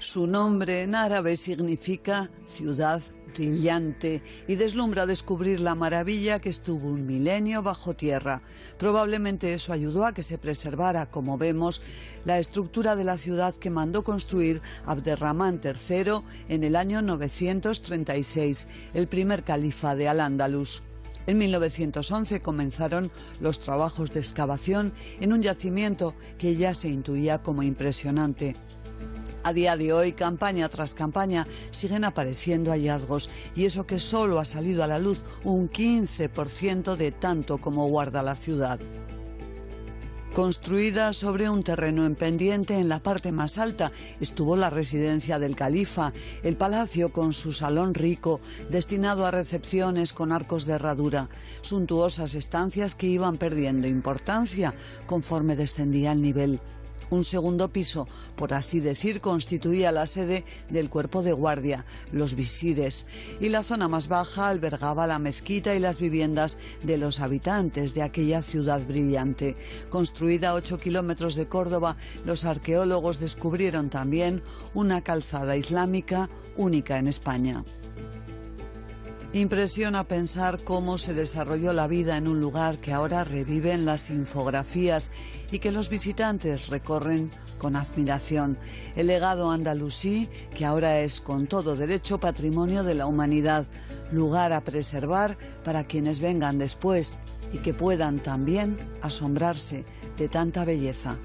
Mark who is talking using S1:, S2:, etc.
S1: Su nombre en árabe significa ciudad brillante y deslumbra descubrir la maravilla que estuvo un milenio bajo tierra. Probablemente eso ayudó a que se preservara, como vemos, la estructura de la ciudad que mandó construir Abderramán III en el año 936, el primer califa de Al-Ándalus. En 1911 comenzaron los trabajos de excavación en un yacimiento que ya se intuía como impresionante. A día de hoy, campaña tras campaña, siguen apareciendo hallazgos y eso que solo ha salido a la luz un 15% de tanto como guarda la ciudad. Construida sobre un terreno en pendiente en la parte más alta estuvo la residencia del califa, el palacio con su salón rico, destinado a recepciones con arcos de herradura, suntuosas estancias que iban perdiendo importancia conforme descendía el nivel. Un segundo piso, por así decir, constituía la sede del cuerpo de guardia, los visires, y la zona más baja albergaba la mezquita y las viviendas de los habitantes de aquella ciudad brillante. Construida a 8 kilómetros de Córdoba, los arqueólogos descubrieron también una calzada islámica única en España. Impresiona pensar cómo se desarrolló la vida en un lugar que ahora revive en las infografías y que los visitantes recorren con admiración. El legado andalusí, que ahora es con todo derecho patrimonio de la humanidad, lugar a preservar para quienes vengan después y que puedan también asombrarse de tanta belleza.